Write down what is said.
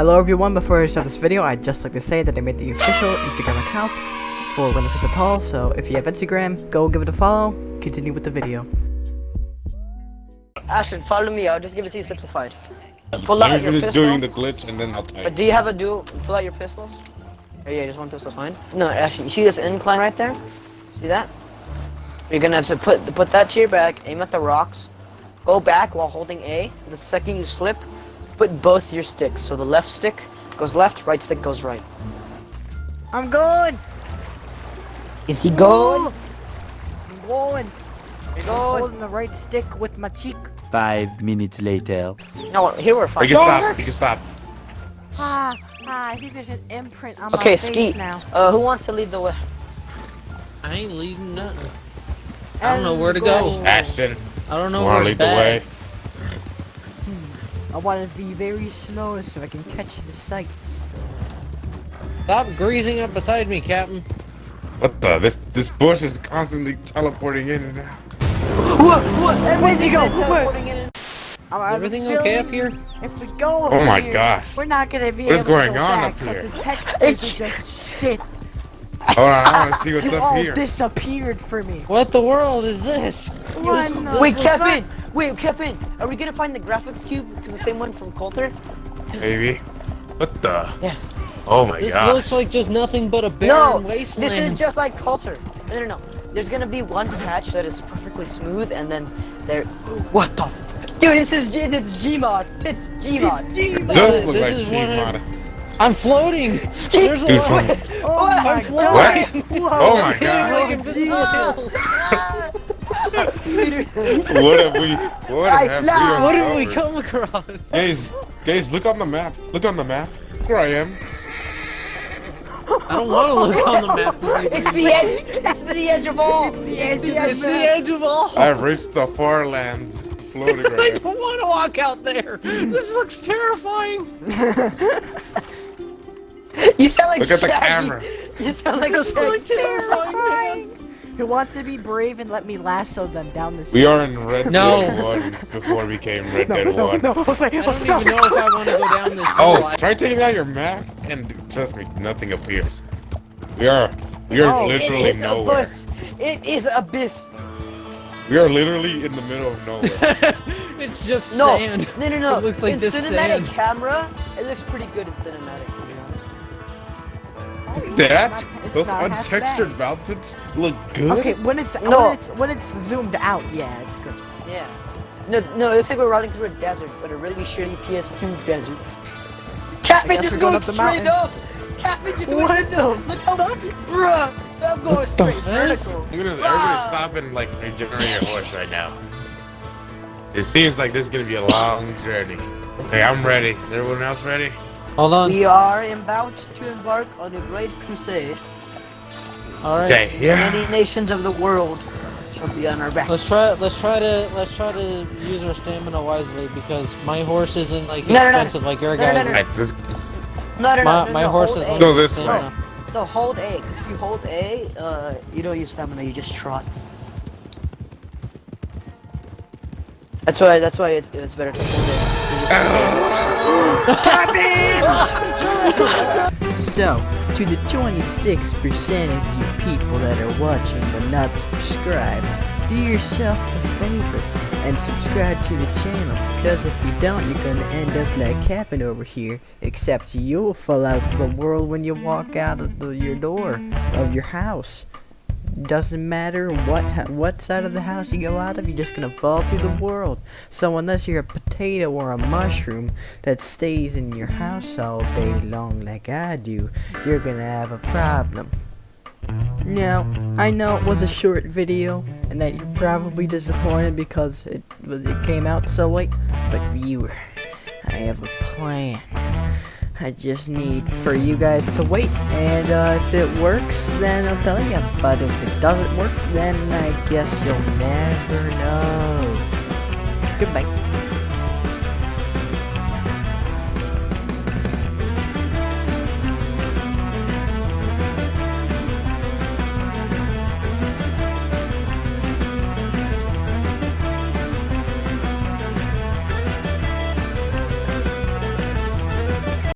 Hello everyone, before I start this video, I'd just like to say that I made the official Instagram account for When It's at the Tall, so if you have Instagram, go give it a follow, continue with the video. Ashton, follow me, I'll just give it to you simplified. Um, pull out I'm your just pistol. doing the glitch and then I'll But type. do you have a dual? Pull out your pistols. Oh yeah, just one pistol's fine. No, actually, you see this incline right there? See that? You're gonna have to put put that to your back, aim at the rocks, go back while holding A. The second you slip, put both your sticks. So the left stick goes left, right stick goes right. I'm going! Is he going? I'm going! You're I'm going. holding the right stick with my cheek. Five minutes later. No, here we're fine. You can stop. You can stop. Ah, ah, I think there's an imprint on my Okay, face Skeet. now. Uh, who wants to lead the way? I ain't leading nothing. I don't know where to go. Ashton, I don't know wanna where lead the way? I want to be very slow so I can catch the sights. Stop greasing up beside me, Captain. What the? This this bush is constantly teleporting in and out. What? What? Where'd you go? It's, Where? putting in- I have Everything okay up here? If we go Oh my here, gosh. We're not gonna be What is able going to go on back up because here? the textures are just shit. Hold on, I want to see what's You up all here. disappeared for me. What the world is this? What in the Wait, fuck? Kevin! Wait, Kevin! Are we gonna find the graphics cube? Because the same one from Colter? Maybe. What the? Yes. Oh my god. This gosh. looks like just nothing but a barren No! wasteland. This is just like Colter. No, no, no. There's gonna be one patch that is perfectly smooth, and then there. What the? Dude, this is G- it's Gmod. It's Gmod. It's G. Does look This like is Gmod. I'm floating. There's a Dude, lot. from- oh, oh my I'm god. floating. Whoa. Oh my Feeling gosh. like invisible. What have we? What I have we What did we come across? Guys, guys, look on the map. Look on the map. Where I am. I don't want to look on the map. To see It's the edge. That's the edge of all. It's the edge of the the It's the edge of all. I've reached the far lands. Floating I right now. don't want to walk out there. This looks terrifying. You sound like Look at the camera. You sound like This looks terrifying, man. Who wants to be brave and let me lasso them down this We are in Red No. Dead 1 before we became Red No, Dead no, 1. no, Jose, I don't no. even know if I want to go down this Oh, hill. try taking out your map and trust me, nothing appears. We are we are Oh, it It literally is nowhere. abyss. It is abyss. We are literally in the middle of nowhere. it's just No, sand. no, no, no. It looks like in just cinematic sand. camera, it looks pretty good in cinematic, to be honest. That those untextured mountains look good. Okay, when it's No. when it's when it's zoomed out, yeah, it's good. Yeah. No, no, it looks like we're riding through a desert, but a really shitty PS2 desert. Catman guess just going going up straight up! Catman just What went the Look how Bruh! I'm going straight vertical. Look at this, everybody stop and like regenerate your horse right now. It seems like this is gonna be a long journey. Okay, I'm ready. Is everyone else ready? Hold on. We are about to embark on a great crusade. All right. Okay, yeah. Many nations of the world shall be on our backs. Let's try. Let's try to. Let's try to use our stamina wisely because my horse isn't like No, no, no. expensive like your No, no, guys. no, no. Alright, just No, no, no, My, no, my no, horse is. A. Go this way. stamina. No, hold A, because if you hold A, uh, you don't use stamina, you just trot. That's why, that's why it's, it's better to hold So, to the 26% of you people that are watching but not subscribed, do yourself a favor and subscribe to the channel because if you don't, you're gonna end up like Captain over here. Except you'll fall out of the world when you walk out of the, your door of your house. Doesn't matter what what side of the house you go out of, you're just gonna fall through the world. So unless you're a potato or a mushroom that stays in your house all day long like I do, you're gonna have a problem. Now, I know it was a short video and that you're probably disappointed because it was it came out so late, but viewer, I have a plan. I just need for you guys to wait, and uh, if it works, then I'll tell you. But if it doesn't work, then I guess you'll never know. Goodbye.